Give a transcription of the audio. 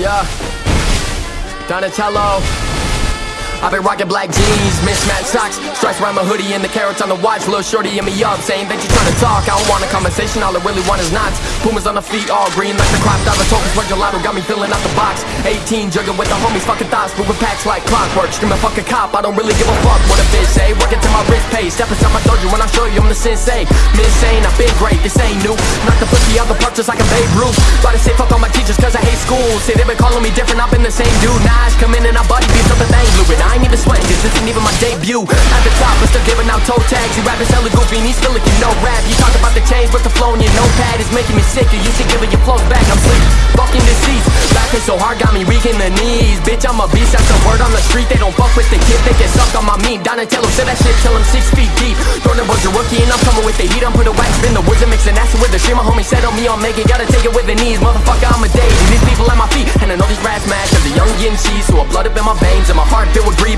Yeah. Donatello. I've been rocking black jeans, mismatched socks, stripes around my hoodie, and the carats on the watch. Little shorty in me up, saying that you trying to talk. I don't want a conversation, all I really want is knots. Pumas on the feet, all green like the crop. Diamond tokens for gelato, got me filling out the box. 18, jugging with the homies, fucking thoughts, moving packs like clockwork. Screaming fuck a cop, I don't really give a fuck what a bitch say. Working till my wrist pays, step inside my dojo when I show you I'm the sensei. Insane, I've been great, this ain't new. Knock the pussy out the park just like a Babe Ruth. Try to say fuck all Say they been calling me different, I've been the same dude. Nas come in and I body beats up the thing fluid. I ain't even sweating, cause this ain't even my debut. At the top, but still giving out toe tags. You rappers hella goofy, and he's like you know rap. You talk about the change, but the flow in your notepad is making me sick. You used to giving your flows back, I'm sleep. Fucking deceased. Laughing so hard, got me weak in the knees. Bitch, I'm a beast, that's the word on the street. They don't fuck with the kid, they get sucked on my meat. Donatello said that shit till I'm six feet deep. Throwing a bunch of rookie, and I'm coming with the heat. I'm put a wax in the woods and mixing acid with the stream. My homie said on me, I'll make it. Gotta take it with the knees. Motherfucker, I'm a daisy. So I blood up in my veins. And my heart filled with greed.